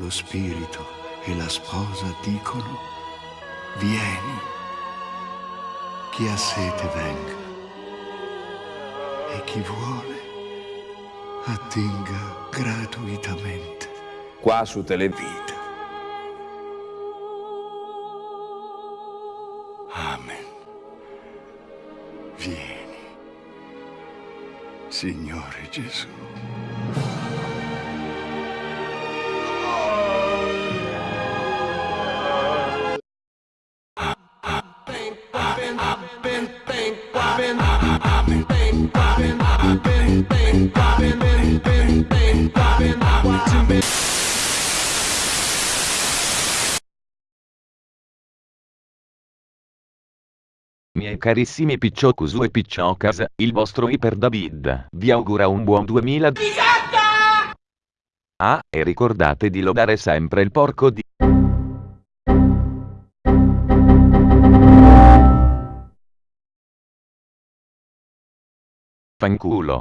lo spirito e la sposa dicono, vieni, chi ha sete venga e chi vuole attinga gratuitamente qua su Televita. Amen. Vieni, Signore Gesù. Miei carissimi Picciocusu e Picciocas, il vostro Iper David vi augura un buon 2000. Ah, e ricordate di lodare sempre il porco di... Fanculo.